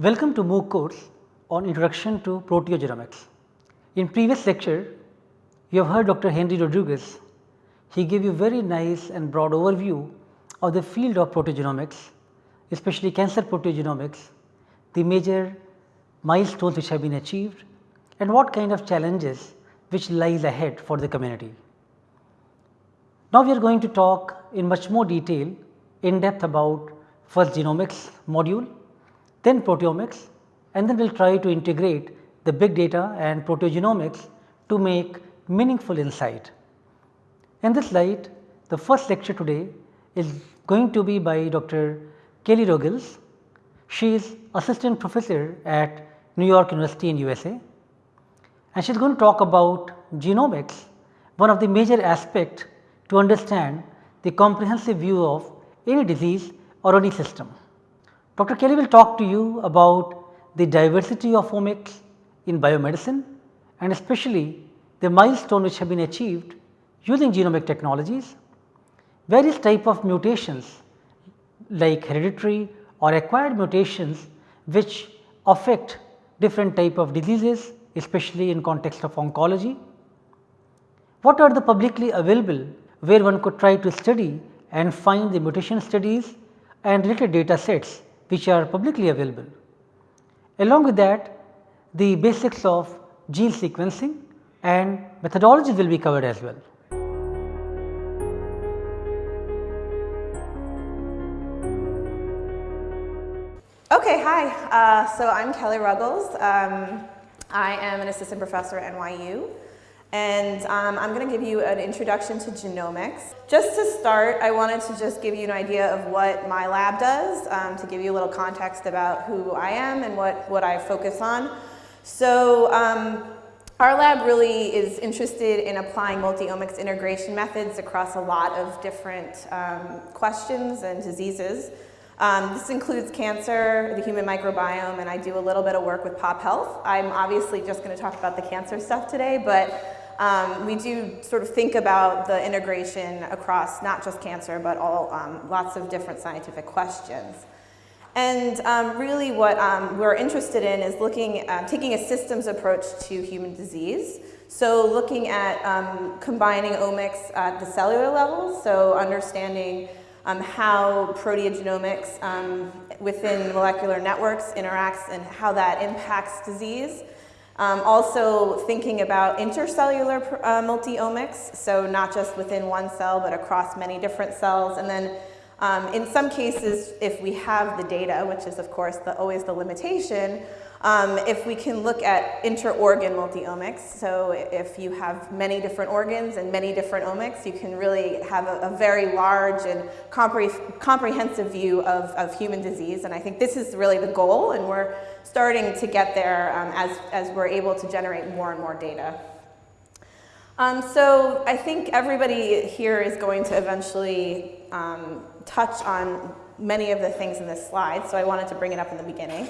Welcome to MOOC course on Introduction to Proteogenomics. In previous lecture, you have heard Dr. Henry Rodriguez. He gave you very nice and broad overview of the field of proteogenomics, especially cancer proteogenomics, the major milestones which have been achieved and what kind of challenges which lies ahead for the community. Now, we are going to talk in much more detail in depth about first genomics module, then proteomics and then we will try to integrate the big data and proteogenomics to make meaningful insight. In this light, the first lecture today is going to be by Dr. Kelly Ruggles. She is assistant professor at New York University in USA and she is going to talk about genomics, one of the major aspect to understand the comprehensive view of any disease or any system. Dr. Kelly will talk to you about the diversity of omics in biomedicine and especially the milestone which have been achieved using genomic technologies, various type of mutations like hereditary or acquired mutations which affect different type of diseases especially in context of oncology. What are the publicly available where one could try to study and find the mutation studies and related data sets which are publicly available. Along with that the basics of gene sequencing and methodologies will be covered as well. Okay, hi. Uh, so I'm Kelly Ruggles. Um, I am an assistant professor at NYU. And um, I'm going to give you an introduction to genomics. Just to start, I wanted to just give you an idea of what my lab does um, to give you a little context about who I am and what, what I focus on. So um, our lab really is interested in applying multi-omics integration methods across a lot of different um, questions and diseases. Um, this includes cancer, the human microbiome, and I do a little bit of work with pop health. I'm obviously just going to talk about the cancer stuff today, but um, we do sort of think about the integration across not just cancer, but all um, lots of different scientific questions. And um, really what um, we're interested in is looking, uh, taking a systems approach to human disease. So looking at um, combining omics at the cellular level, so understanding um, how proteogenomics within molecular networks interacts and how that impacts disease. Um, also thinking about intercellular uh, multi-omics, so not just within one cell but across many different cells. And then um, in some cases, if we have the data, which is of course the, always the limitation, um, if we can look at inter-organ multi-omics, so if you have many different organs and many different omics, you can really have a, a very large and compre comprehensive view of, of human disease. And I think this is really the goal, and we're starting to get there um, as, as we're able to generate more and more data. Um, so I think everybody here is going to eventually um, touch on many of the things in this slide, so I wanted to bring it up in the beginning.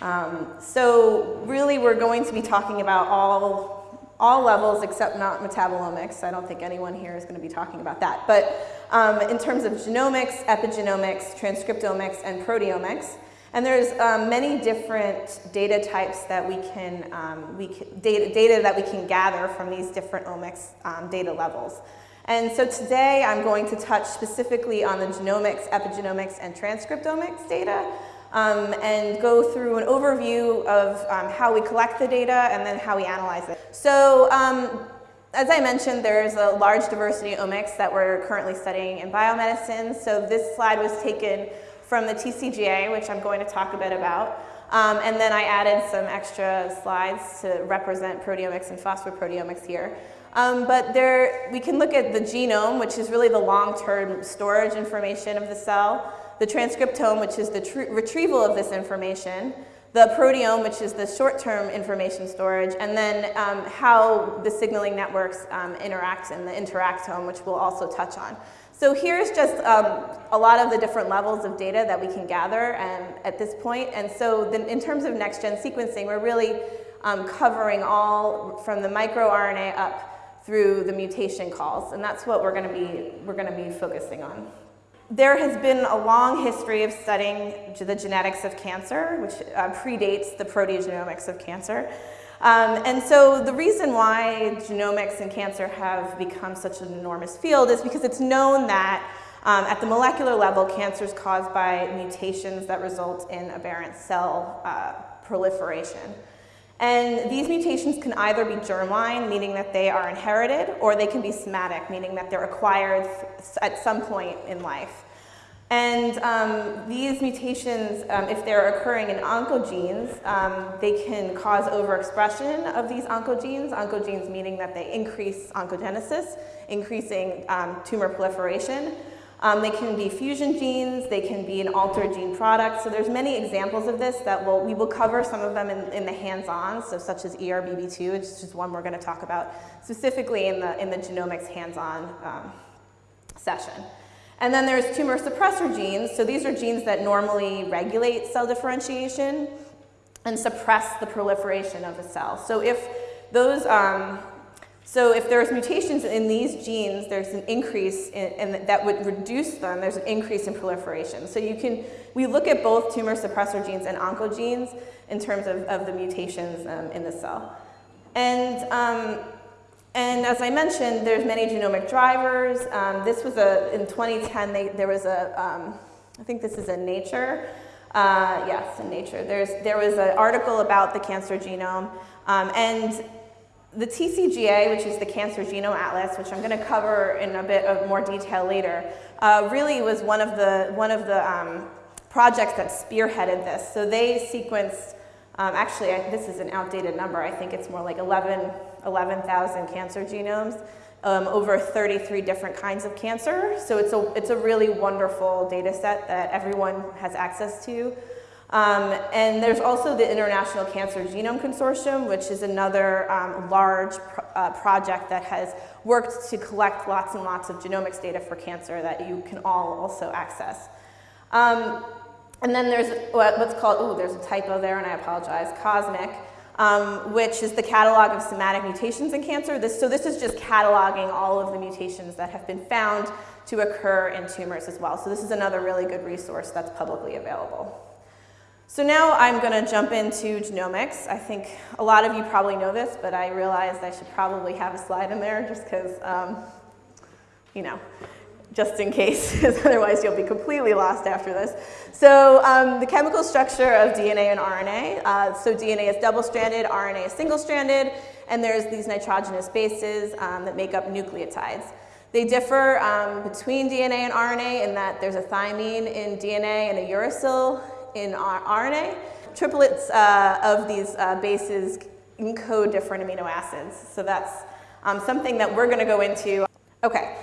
Um, so really we're going to be talking about all, all levels except not metabolomics. I don't think anyone here is going to be talking about that. But um, in terms of genomics, epigenomics, transcriptomics, and proteomics, and there's um, many different data types that we can, um, we can data, data, that we can gather from these different omics um, data levels. And so today I'm going to touch specifically on the genomics, epigenomics, and transcriptomics data um, and go through an overview of um, how we collect the data and then how we analyze it. So um, as I mentioned, there's a large diversity of omics that we're currently studying in biomedicine. So this slide was taken from the TCGA, which I'm going to talk a bit about. Um, and then I added some extra slides to represent proteomics and phosphoproteomics here. Um, but there, we can look at the genome, which is really the long-term storage information of the cell, the transcriptome, which is the retrieval of this information, the proteome, which is the short-term information storage, and then um, how the signaling networks um, interact in the interactome, which we'll also touch on. So here's just um, a lot of the different levels of data that we can gather um, at this point. And so in terms of next-gen sequencing, we're really um, covering all from the microRNA up through the mutation calls. And that's what we're going to be, we're going to be focusing on. There has been a long history of studying the genetics of cancer, which uh, predates the proteogenomics of cancer. Um, and so the reason why genomics and cancer have become such an enormous field is because it's known that um, at the molecular level, cancer is caused by mutations that result in aberrant cell uh, proliferation. And these mutations can either be germline, meaning that they are inherited, or they can be somatic, meaning that they're acquired at some point in life. And um, these mutations, um, if they're occurring in oncogenes, um, they can cause overexpression of these oncogenes, oncogenes meaning that they increase oncogenesis, increasing um, tumor proliferation. Um, they can be fusion genes, they can be an altered gene product. So there's many examples of this that we'll, we will cover some of them in, in the hands-on, so such as ERBB2, which is one we're gonna talk about specifically in the, in the genomics hands-on um, session. And then there's tumor suppressor genes. So these are genes that normally regulate cell differentiation and suppress the proliferation of a cell. So if those, um, so if there's mutations in these genes, there's an increase in, in, that would reduce them, there's an increase in proliferation. So you can, we look at both tumor suppressor genes and oncogenes in terms of, of the mutations um, in the cell. And um, and as I mentioned, there's many genomic drivers. Um, this was a, in 2010, they, there was a, um, I think this is in Nature. Uh, yes, in Nature. There's, there was an article about the cancer genome. Um, and the TCGA, which is the Cancer Genome Atlas, which I'm going to cover in a bit of more detail later, uh, really was one of the, one of the um, projects that spearheaded this. So they sequenced, um, actually, I, this is an outdated number. I think it's more like 11 11,000 cancer genomes, um, over 33 different kinds of cancer. So it's a, it's a really wonderful data set that everyone has access to. Um, and there's also the International Cancer Genome Consortium, which is another um, large uh, project that has worked to collect lots and lots of genomics data for cancer that you can all also access. Um, and then there's what's called, oh, there's a typo there and I apologize, COSMIC, um, which is the catalog of somatic mutations in cancer. This, so this is just cataloging all of the mutations that have been found to occur in tumors as well. So this is another really good resource that's publicly available. So now I'm going to jump into genomics. I think a lot of you probably know this, but I realized I should probably have a slide in there just because, um, you know, just in case, because otherwise you'll be completely lost after this. So um, the chemical structure of DNA and RNA. Uh, so DNA is double-stranded, RNA is single-stranded, and there's these nitrogenous bases um, that make up nucleotides. They differ um, between DNA and RNA in that there's a thymine in DNA and a uracil in our RNA. Triplets uh, of these uh, bases encode different amino acids. So that's um, something that we're going to go into. Okay.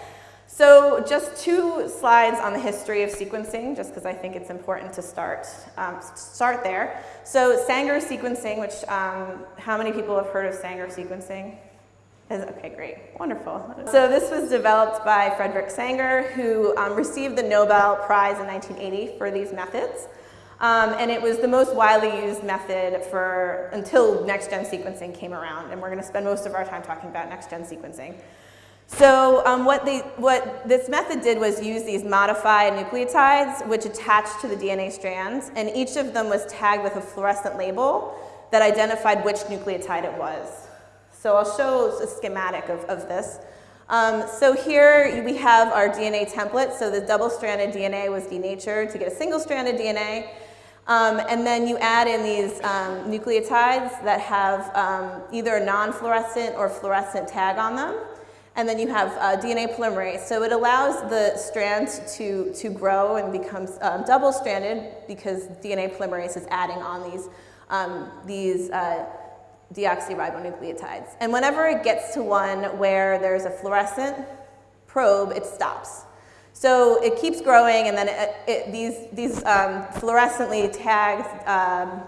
So just two slides on the history of sequencing, just because I think it's important to start, um, start there. So Sanger sequencing, which um, how many people have heard of Sanger sequencing? Okay, great, wonderful. So this was developed by Frederick Sanger, who um, received the Nobel Prize in 1980 for these methods. Um, and it was the most widely used method for until next-gen sequencing came around. And we're going to spend most of our time talking about next-gen sequencing. So um, what, they, what this method did was use these modified nucleotides which attached to the DNA strands and each of them was tagged with a fluorescent label that identified which nucleotide it was. So I'll show a schematic of, of this. Um, so here we have our DNA template. So the double-stranded DNA was denatured to get a single-stranded DNA. Um, and then you add in these um, nucleotides that have um, either a non-fluorescent or fluorescent tag on them. And then you have uh, DNA polymerase. So it allows the strands to, to grow and becomes um, double-stranded because DNA polymerase is adding on these, um, these uh, deoxyribonucleotides. And whenever it gets to one where there's a fluorescent probe, it stops. So it keeps growing and then it, it, these, these um, fluorescently tagged um,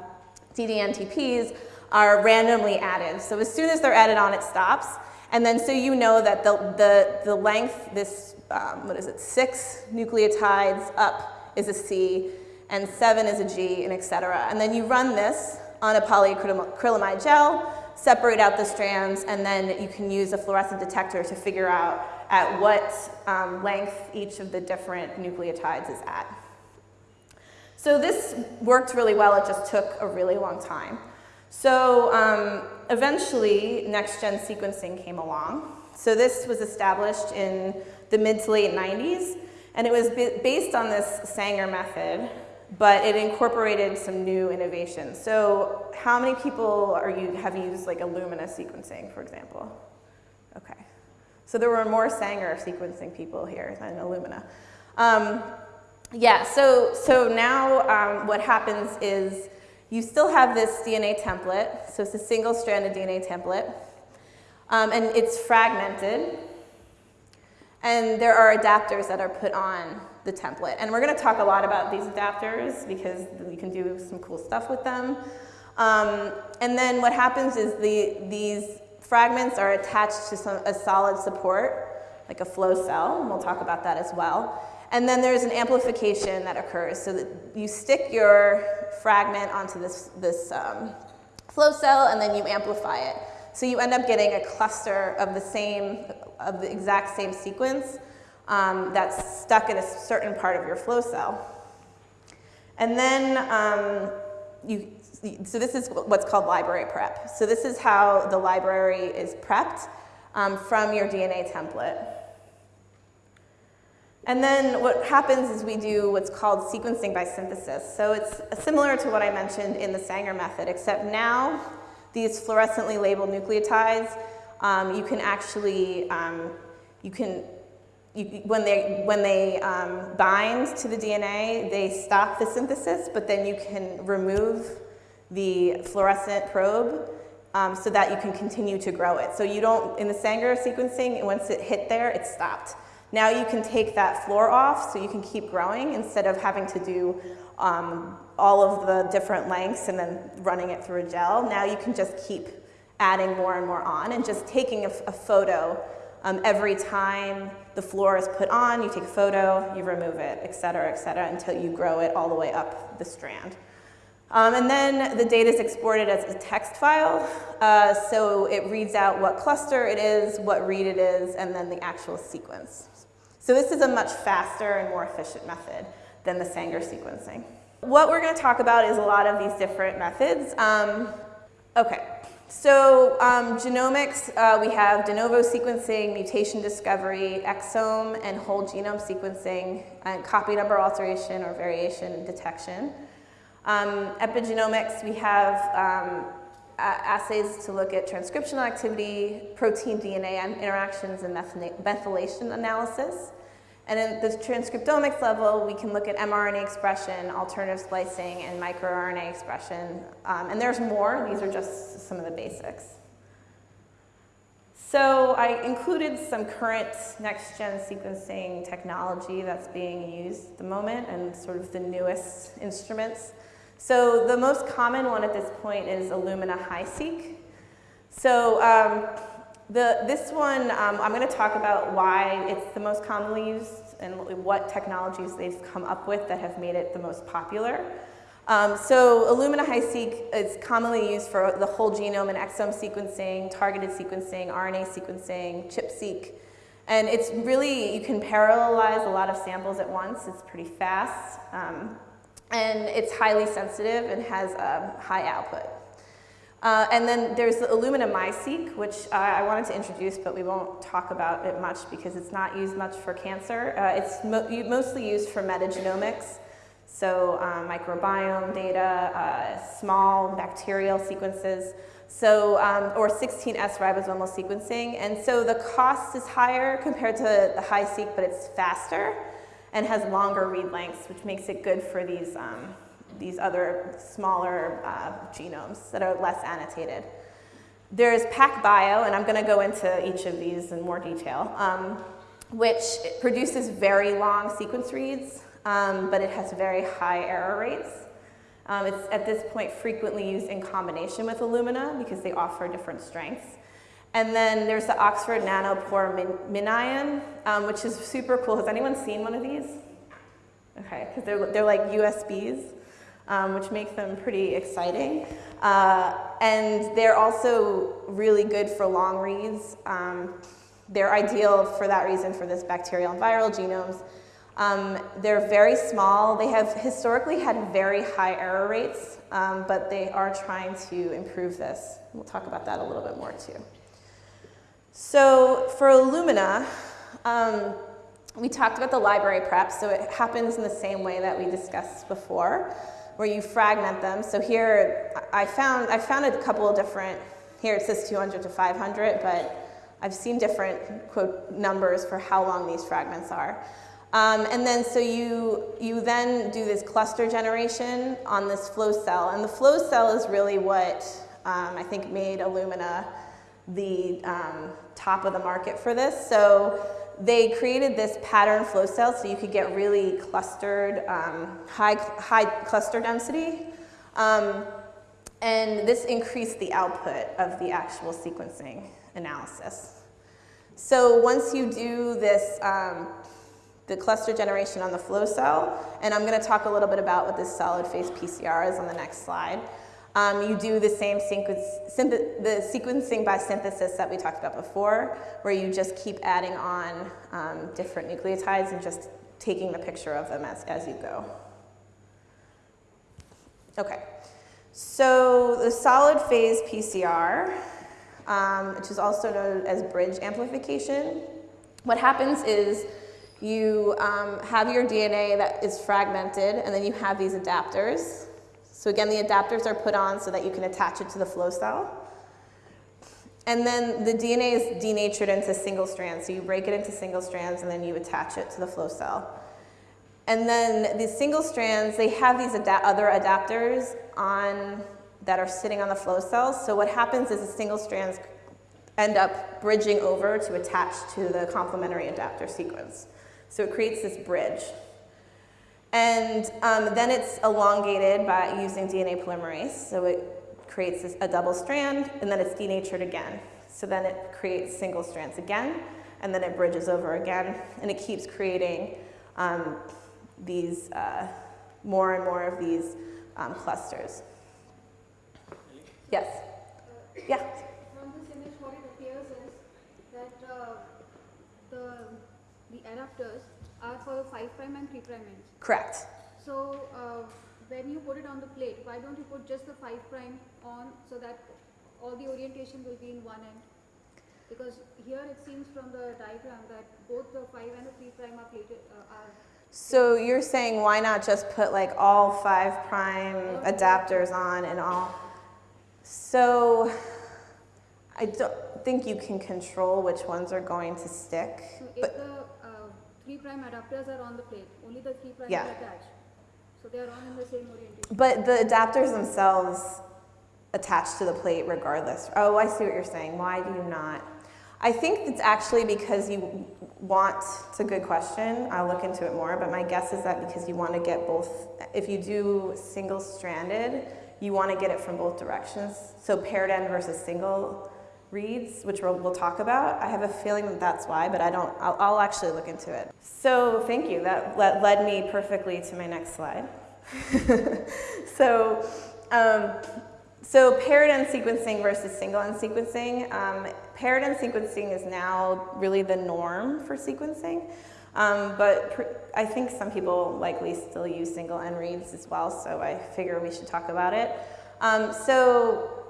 ddNTPs are randomly added. So as soon as they're added on, it stops. And then so you know that the, the, the length, this, um, what is it, six nucleotides up is a C, and seven is a G, and et cetera. And then you run this on a polyacrylamide gel, separate out the strands, and then you can use a fluorescent detector to figure out at what um, length each of the different nucleotides is at. So this worked really well, it just took a really long time. So um, eventually, next-gen sequencing came along. So this was established in the mid to late 90s, and it was based on this Sanger method, but it incorporated some new innovations. So how many people are you, have used like Illumina sequencing, for example? So there were more Sanger sequencing people here than Illumina. Um, yeah, so, so now um, what happens is you still have this DNA template. So it's a single-stranded DNA template. Um, and it's fragmented. And there are adapters that are put on the template. And we're going to talk a lot about these adapters because we can do some cool stuff with them. Um, and then what happens is the, these fragments are attached to some, a solid support, like a flow cell, and we'll talk about that as well. And then there's an amplification that occurs so that you stick your fragment onto this, this um, flow cell and then you amplify it. So you end up getting a cluster of the same, of the exact same sequence um, that's stuck in a certain part of your flow cell. And then um, you, so this is what's called library prep. So this is how the library is prepped um, from your DNA template. And then what happens is we do what's called sequencing by synthesis. So it's similar to what I mentioned in the Sanger method, except now these fluorescently labeled nucleotides, um, you can actually, um, you can, you, when they, when they um, bind to the DNA, they stop the synthesis, but then you can remove the fluorescent probe um, so that you can continue to grow it. So you don't, in the Sanger sequencing, once it hit there, it stopped. Now you can take that fluor off so you can keep growing instead of having to do um, all of the different lengths and then running it through a gel. Now you can just keep adding more and more on and just taking a, a photo um, every time the fluor is put on, you take a photo, you remove it, et cetera, et cetera, until you grow it all the way up the strand. Um, and then the data is exported as a text file. Uh, so it reads out what cluster it is, what read it is, and then the actual sequence. So this is a much faster and more efficient method than the Sanger sequencing. What we're going to talk about is a lot of these different methods. Um, okay, so um, genomics, uh, we have de novo sequencing, mutation discovery, exome and whole genome sequencing, and copy number alteration or variation detection. Um, epigenomics, we have um, assays to look at transcriptional activity, protein DNA interactions, and methylation analysis. And at the transcriptomics level, we can look at mRNA expression, alternative splicing, and microRNA expression. Um, and there's more. These are just some of the basics. So I included some current next-gen sequencing technology that's being used at the moment and sort of the newest instruments. So the most common one at this point is Illumina HiSeq. So um, the, this one, um, I'm going to talk about why it's the most commonly used and what technologies they've come up with that have made it the most popular. Um, so Illumina HiSeq is commonly used for the whole genome and exome sequencing, targeted sequencing, RNA sequencing, ChIP-seq. And it's really, you can parallelize a lot of samples at once. It's pretty fast. Um, and it's highly sensitive and has a high output. Uh, and then there's the Illumina MiSeq, which uh, I wanted to introduce, but we won't talk about it much because it's not used much for cancer. Uh, it's mo mostly used for metagenomics, so um, microbiome data, uh, small bacterial sequences, so um, or 16S ribosomal sequencing. And so the cost is higher compared to the HiSeq, but it's faster and has longer read lengths, which makes it good for these, um, these other smaller uh, genomes that are less annotated. There's PacBio, and I'm going to go into each of these in more detail, um, which produces very long sequence reads, um, but it has very high error rates. Um, it's at this point frequently used in combination with Illumina because they offer different strengths. And then there's the Oxford Nanopore Min MinION, um, which is super cool. Has anyone seen one of these? Okay, because they're, they're like USBs, um, which make them pretty exciting. Uh, and they're also really good for long reads. Um, they're ideal for that reason for this bacterial and viral genomes. Um, they're very small. They have historically had very high error rates, um, but they are trying to improve this. We'll talk about that a little bit more too. So for Illumina, um, we talked about the library prep, so it happens in the same way that we discussed before, where you fragment them. So here I found, I found a couple of different, here it says 200 to 500, but I've seen different quote numbers for how long these fragments are. Um, and then so you, you then do this cluster generation on this flow cell. And the flow cell is really what um, I think made Illumina the um, top of the market for this. So they created this pattern flow cell so you could get really clustered, um, high, high cluster density. Um, and this increased the output of the actual sequencing analysis. So once you do this, um, the cluster generation on the flow cell, and I'm going to talk a little bit about what this solid phase PCR is on the next slide. Um, you do the same the sequencing by synthesis that we talked about before, where you just keep adding on um, different nucleotides and just taking the picture of them as, as you go. Okay, so the solid phase PCR, um, which is also known as bridge amplification, what happens is you um, have your DNA that is fragmented and then you have these adapters so again, the adapters are put on so that you can attach it to the flow cell. And then the DNA is denatured into single strands. So you break it into single strands and then you attach it to the flow cell. And then these single strands, they have these other adapters on that are sitting on the flow cells. So what happens is the single strands end up bridging over to attach to the complementary adapter sequence. So it creates this bridge. And um, then it's elongated by using DNA polymerase. So it creates a double strand, and then it's denatured again. So then it creates single strands again, and then it bridges over again, and it keeps creating um, these uh, more and more of these um, clusters. Yes? Yeah. Uh, the adapters for 5 prime and 3 prime ends. Correct. So uh, when you put it on the plate, why don't you put just the 5 prime on so that all the orientation will be in one end? Because here it seems from the diagram that both the 5 and the 3 prime are plated uh, are so you're saying why not just put like all 5 prime adapters on and all? So I don't think you can control which ones are going to stick. So but 3 prime adapters are on the plate, only the 3 prime yeah. are attached. So they are on in the same orientation. But the adapters themselves attach to the plate regardless. Oh, I see what you're saying. Why do you not? I think it's actually because you want, it's a good question, I'll look into it more, but my guess is that because you want to get both, if you do single stranded, you want to get it from both directions. So paired end versus single reads, which we'll, we'll, talk about. I have a feeling that that's why, but I don't, I'll, I'll actually look into it. So thank you, that led, led me perfectly to my next slide. so, um, so paired end sequencing versus single end sequencing. Um, paired end sequencing is now really the norm for sequencing. Um, but I think some people likely still use single end reads as well, so I figure we should talk about it. Um, so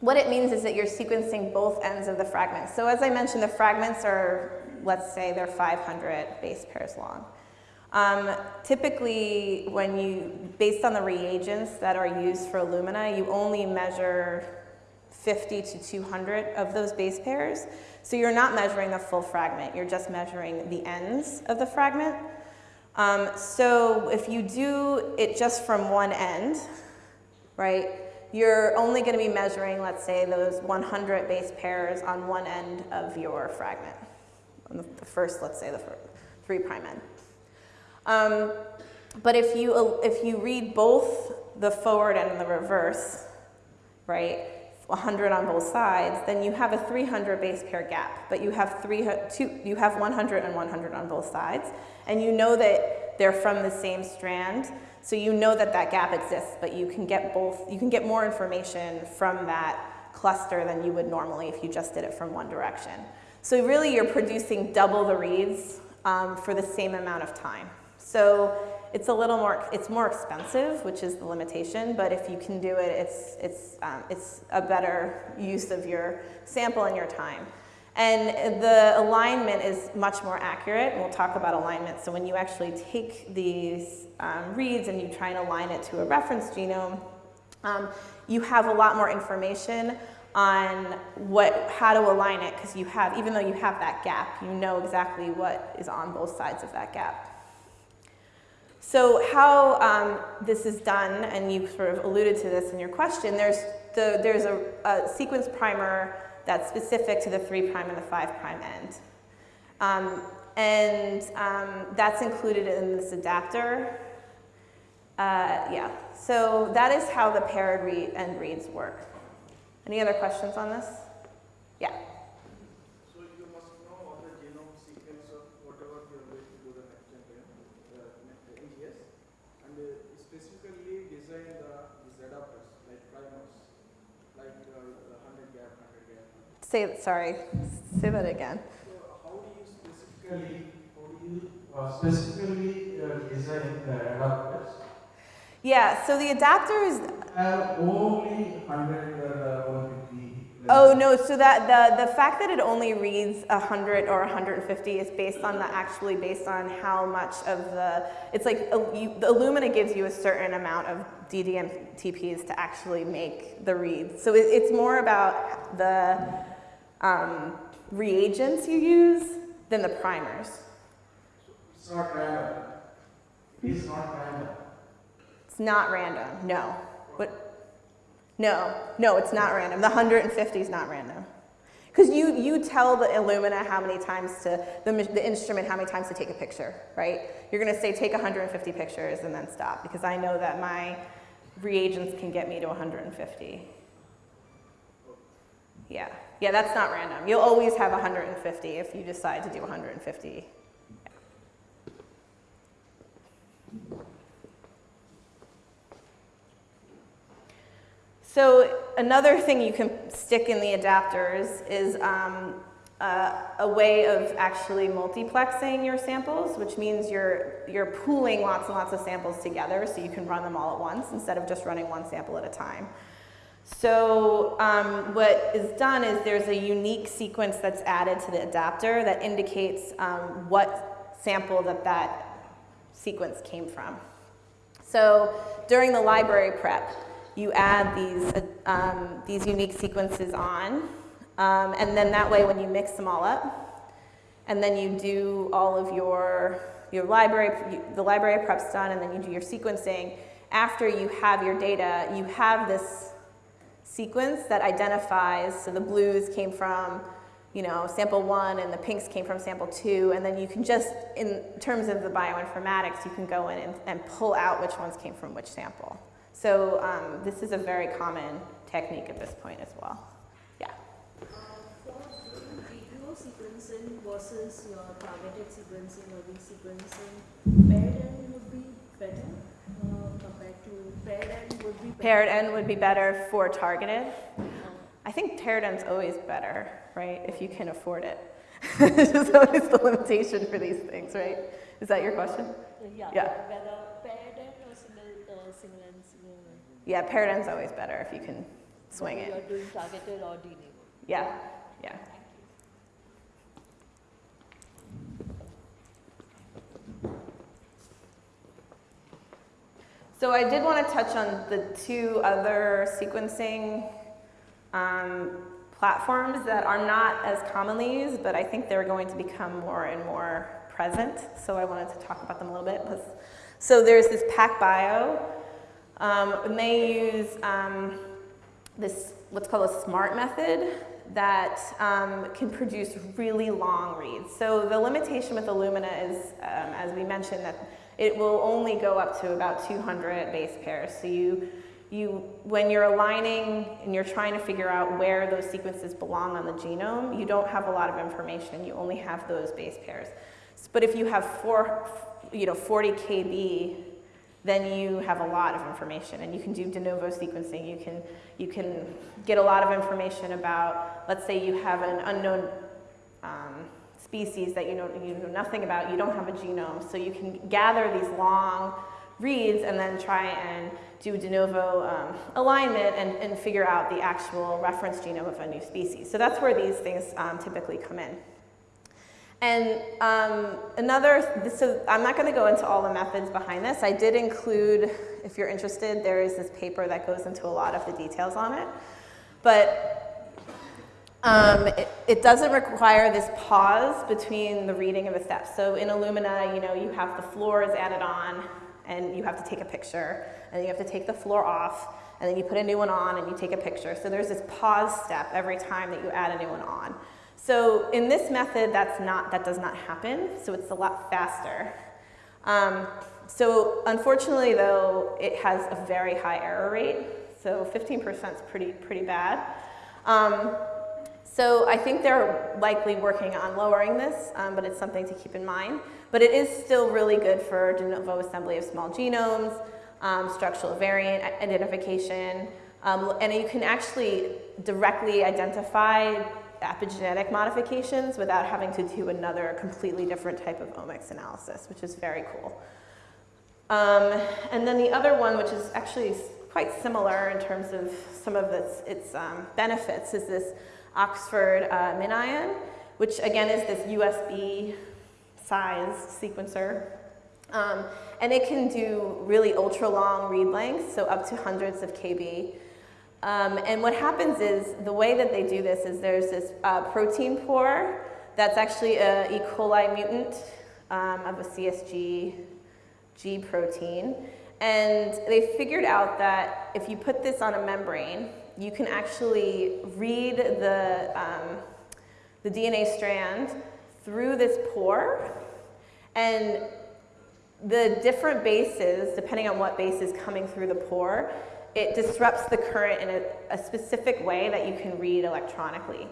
what it means is that you're sequencing both ends of the fragments. So as I mentioned, the fragments are, let's say they're 500 base pairs long. Um, typically, when you, based on the reagents that are used for Illumina, you only measure 50 to 200 of those base pairs. So you're not measuring the full fragment, you're just measuring the ends of the fragment. Um, so if you do it just from one end, right, you're only going to be measuring, let's say, those 100 base pairs on one end of your fragment, on the first, let's say, the three prime end. Um, but if you, if you read both the forward and the reverse, right, 100 on both sides, then you have a 300 base pair gap, but you have, three, two, you have 100 and 100 on both sides, and you know that they're from the same strand, so you know that that gap exists, but you can get both, you can get more information from that cluster than you would normally if you just did it from one direction. So really you're producing double the reads um, for the same amount of time. So it's a little more, it's more expensive, which is the limitation, but if you can do it, it's, it's, um, it's a better use of your sample and your time. And the alignment is much more accurate, we'll talk about alignment. So when you actually take these um, reads and you try and align it to a reference genome, um, you have a lot more information on what, how to align it, because you have, even though you have that gap, you know exactly what is on both sides of that gap. So how um, this is done, and you sort of alluded to this in your question, there's, the, there's a, a sequence primer that's specific to the 3' prime and the 5' prime end. Um, and um, that's included in this adapter. Uh, yeah, so that is how the paired read end reads work. Any other questions on this? Yeah. So you must know all the genome sequence of whatever you are going to do the next generation, uh, NGS, and uh, specifically design the these adapters like primers, like uh, the 100 gap, 100 gap. Say, sorry, say that again. So how do you specifically, do you uh, specifically uh, design the adapters? Yeah, so the adapters, Have only 100 uh, 150. oh no, so that the, the fact that it only reads 100 or 150 is based on the, actually based on how much of the, it's like, uh, you, the Illumina gives you a certain amount of ddNTPs to actually make the read. So it, it's more about the um, reagents you use than the primers. It's not random. It is not random. It's not random, no. But, no, no, it's not random. The 150 is not random. Because you, you tell the Illumina how many times to, the, the instrument how many times to take a picture, right? You're going to say take 150 pictures and then stop because I know that my reagents can get me to 150. Yeah, yeah, that's not random. You'll always have 150 if you decide to do 150. So another thing you can stick in the adapters is um, uh, a way of actually multiplexing your samples, which means you're, you're pooling lots and lots of samples together so you can run them all at once instead of just running one sample at a time. So um, what is done is there's a unique sequence that's added to the adapter that indicates um, what sample that that sequence came from. So during the library prep, you add these, um, these unique sequences on, um, and then that way when you mix them all up, and then you do all of your, your library, the library prep's done, and then you do your sequencing, after you have your data, you have this sequence that identifies, so the blues came from, you know, sample one and the pinks came from sample two, and then you can just, in terms of the bioinformatics, you can go in and, and pull out which ones came from which sample. So um, this is a very common technique at this point as well. Yeah. Uh, for sequencing versus your targeted sequencing or resequencing, paired end would be better uh, paired end would be better. Paired end would be better for targeted. I think paired end's always better, right, if you can afford it. it's just always the limitation for these things, right? Is that your question? Yeah, Yeah. Whether paired end or single, uh, single end, single end. Yeah, paired end's always better if you can swing it. You're doing targeted or. Yeah, yeah. So I did want to touch on the two other sequencing um, platforms that are not as commonly used, but I think they're going to become more and more present. So I wanted to talk about them a little bit. So there's this PacBio, um, and they use um, this what's called a SMRT method that um, can produce really long reads. So the limitation with Illumina is, um, as we mentioned, that it will only go up to about 200 base pairs. So you, you, when you're aligning and you're trying to figure out where those sequences belong on the genome, you don't have a lot of information. You only have those base pairs. But if you have four, you know, 40 kb, then you have a lot of information and you can do de novo sequencing. You can, you can get a lot of information about, let's say you have an unknown um, species that you know, you know nothing about, you don't have a genome, so you can gather these long reads and then try and do de novo um, alignment and, and figure out the actual reference genome of a new species. So that's where these things um, typically come in. And um, another, so I'm not going to go into all the methods behind this. I did include, if you're interested, there is this paper that goes into a lot of the details on it. But um, it, it, doesn't require this pause between the reading of a step. So in Illumina, you know, you have the fluors added on, and you have to take a picture, and you have to take the fluor off, and then you put a new one on, and you take a picture. So there's this pause step every time that you add a new one on. So in this method, that's not, that does not happen, so it's a lot faster. Um, so unfortunately, though, it has a very high error rate, so 15% is pretty, pretty bad. Um, so I think they're likely working on lowering this, um, but it's something to keep in mind. But it is still really good for de novo assembly of small genomes, um, structural variant identification, um, and you can actually directly identify epigenetic modifications without having to do another completely different type of omics analysis, which is very cool. Um, and then the other one, which is actually quite similar in terms of some of its, its um, benefits, is this Oxford uh, MinION, which again is this USB size sequencer. Um, and it can do really ultra long read lengths, so up to hundreds of KB. Um, and what happens is the way that they do this is there's this uh, protein pore that's actually a E. coli mutant um, of a CSG G protein. And they figured out that if you put this on a membrane, you can actually read the, um, the DNA strand through this pore. And the different bases, depending on what base is coming through the pore, it disrupts the current in a, a specific way that you can read electronically.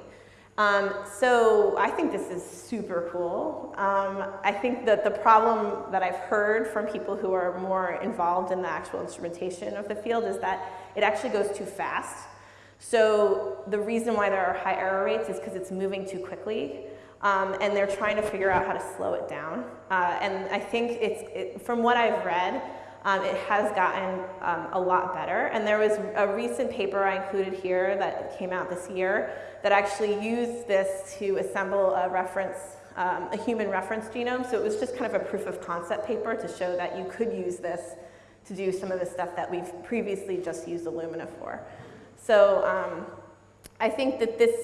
Um, so I think this is super cool. Um, I think that the problem that I've heard from people who are more involved in the actual instrumentation of the field is that it actually goes too fast. So the reason why there are high error rates is because it's moving too quickly. Um, and they're trying to figure out how to slow it down. Uh, and I think it's, it, from what I've read, um, it has gotten um, a lot better. And there was a recent paper I included here that came out this year that actually used this to assemble a reference, um, a human reference genome. So it was just kind of a proof of concept paper to show that you could use this to do some of the stuff that we've previously just used Illumina for. So um, I think that this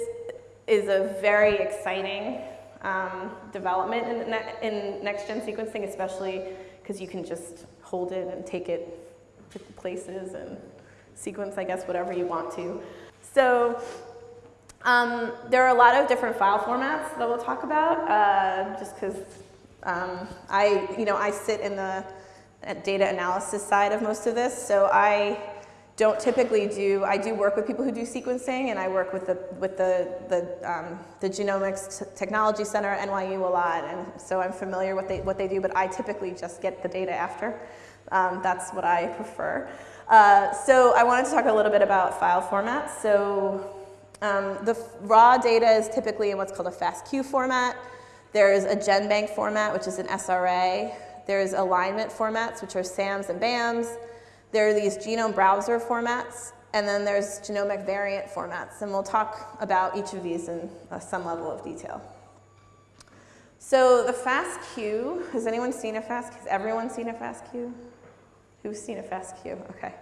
is a very exciting um, development in, in next-gen sequencing, especially because you can just hold it and take it to places and sequence, I guess, whatever you want to. So um, there are a lot of different file formats that we'll talk about, uh, just because um, I, you know, I sit in the data analysis side of most of this, so I don't typically do, I do work with people who do sequencing and I work with the, with the, the, um, the Genomics Technology Center at NYU a lot and so I'm familiar with they, what they do, but I typically just get the data after. Um, that's what I prefer. Uh, so I wanted to talk a little bit about file formats. So um, the raw data is typically in what's called a FASTQ format. There's a GenBank format, which is an SRA. There's alignment formats, which are SAMs and BAMs. There are these genome browser formats, and then there's genomic variant formats, and we'll talk about each of these in uh, some level of detail. So the FASTQ, has anyone seen a FASTQ? Has everyone seen a FASTQ? Who's seen a FASTQ? Okay,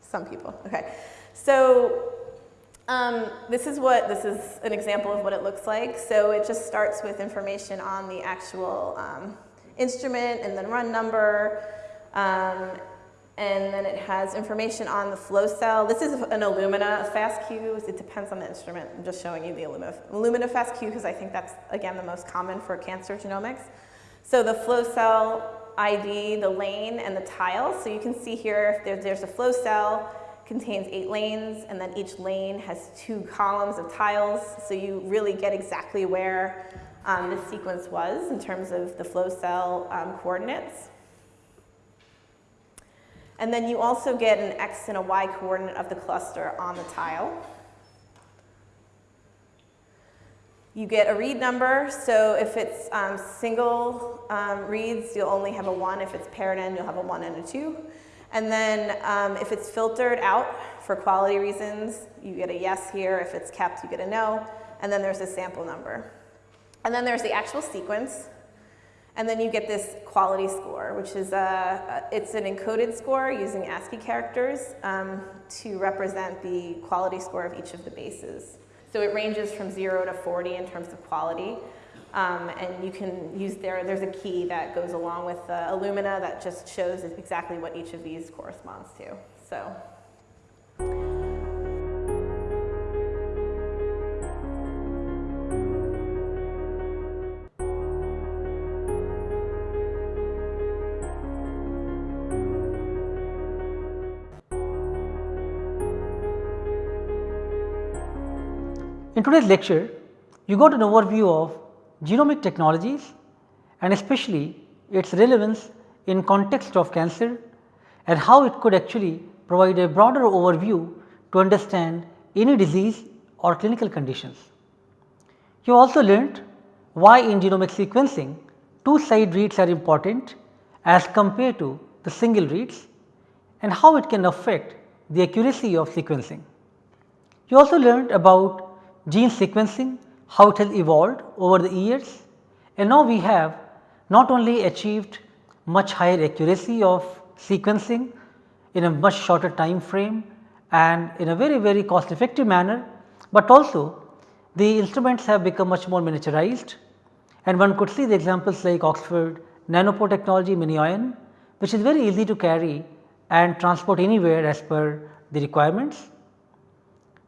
some people, okay. So um, this is what, this is an example of what it looks like. So it just starts with information on the actual um, instrument and then run number, um, and then it has information on the flow cell. This is an Illumina FASTQ. It depends on the instrument. I'm just showing you the Illumina, Illumina FASTQ because I think that's, again, the most common for cancer genomics. So the flow cell ID, the lane, and the tile. So you can see here if there's a flow cell, contains eight lanes, and then each lane has two columns of tiles. So you really get exactly where um, the sequence was in terms of the flow cell um, coordinates. And then you also get an x and a y coordinate of the cluster on the tile. You get a read number, so if it's um, single um, reads, you'll only have a 1. If it's paired in, you'll have a 1 and a 2. And then um, if it's filtered out for quality reasons, you get a yes here. If it's kept, you get a no. And then there's a sample number. And then there's the actual sequence. And then you get this quality score, which is a, it's an encoded score using ASCII characters um, to represent the quality score of each of the bases. So it ranges from 0 to 40 in terms of quality. Um, and you can use there, there's a key that goes along with the Illumina that just shows exactly what each of these corresponds to. So. In today's lecture, you got an overview of genomic technologies and especially its relevance in context of cancer and how it could actually provide a broader overview to understand any disease or clinical conditions. You also learnt why in genomic sequencing two side reads are important as compared to the single reads and how it can affect the accuracy of sequencing. You also learned about gene sequencing, how it has evolved over the years and now we have not only achieved much higher accuracy of sequencing in a much shorter time frame and in a very very cost effective manner, but also the instruments have become much more miniaturized and one could see the examples like Oxford nanopore technology MinION which is very easy to carry and transport anywhere as per the requirements.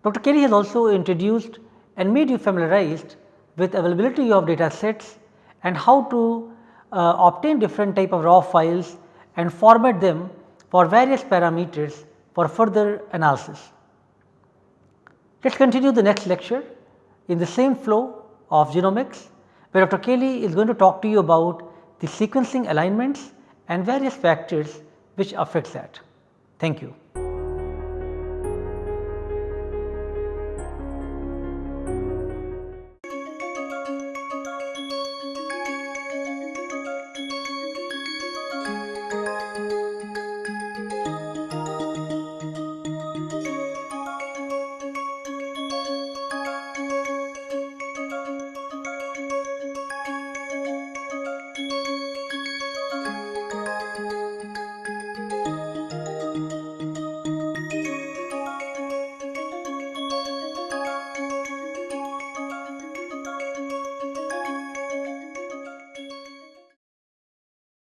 Dr. Kelly has also introduced and made you familiarized with availability of data sets and how to uh, obtain different type of raw files and format them for various parameters for further analysis. Let us continue the next lecture in the same flow of genomics where Dr. Kelly is going to talk to you about the sequencing alignments and various factors which affects that. Thank you.